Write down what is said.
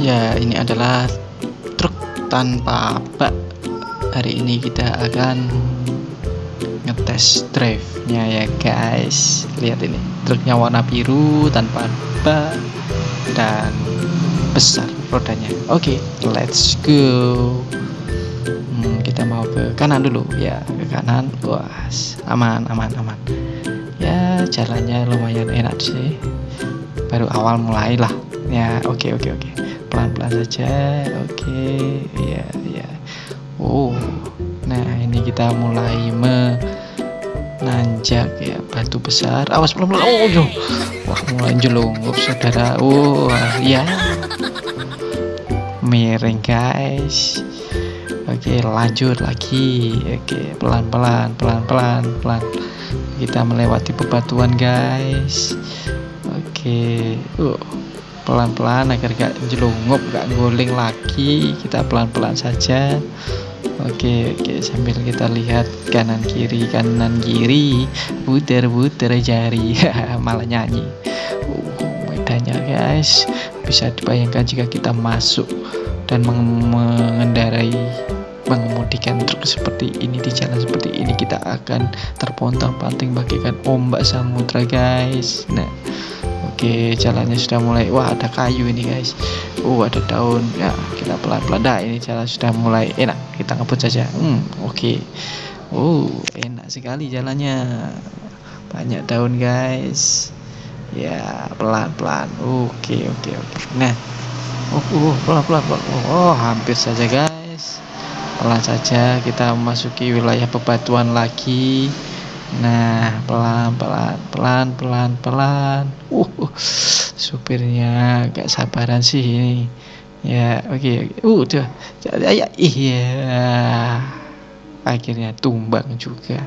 Ya, ini adalah truk tanpa bak. Hari ini kita akan ngetes drive-nya ya guys. Lihat ini, truknya warna biru tanpa bak dan besar rodanya. Oke, let's go. Hmm, kita mau ke kanan dulu ya, ke kanan. Wah, aman, aman, aman. Ya, jalannya lumayan enak sih. Baru awal mulai lah. Ya, oke, oke, oke pelan-pelan saja. Oke ya ya oh nah ini kita mulai menanjak ya batu besar. Awas pelan-pelan. Oh yo wah mulai jelungup saudara. Oh ya miring guys. Oke lanjut lagi. Oke pelan-pelan pelan-pelan pelan. Kita melewati bebatuan guys. Oke uh pelan-pelan agar gak jelungup gak guling lagi. Kita pelan-pelan saja. Oke oke sambil kita lihat kanan kiri kanan kiri. Puter puter jari. Malah nyanyi. Uh, medannya guys. Bisa dibayangkan jika kita masuk dan mengendarai mengemudikan truk seperti ini di jalan seperti ini kita akan terpontang-panting bagaikan ombak samudra guys. Nah Oke jalannya sudah mulai wah ada kayu ini guys. Uh ada daun. Ya kita pelan-pelan. Dah ini jalan sudah mulai enak. Kita ngebut saja. Hmm oke. Okay. uh enak sekali jalannya. Banyak daun guys. Ya pelan-pelan. Oke oke oke. Nah oh uh, pelan-pelan oh hampir saja guys. Pelan saja kita memasuki wilayah bebatuan lagi Nah, pelan-pelan, pelan-pelan, pelan. Uh, uh, supirnya gak sabaran sih ini. Ya, oke. Okay, okay. Uh, udah. Ya, iya. Akhirnya tumbang juga.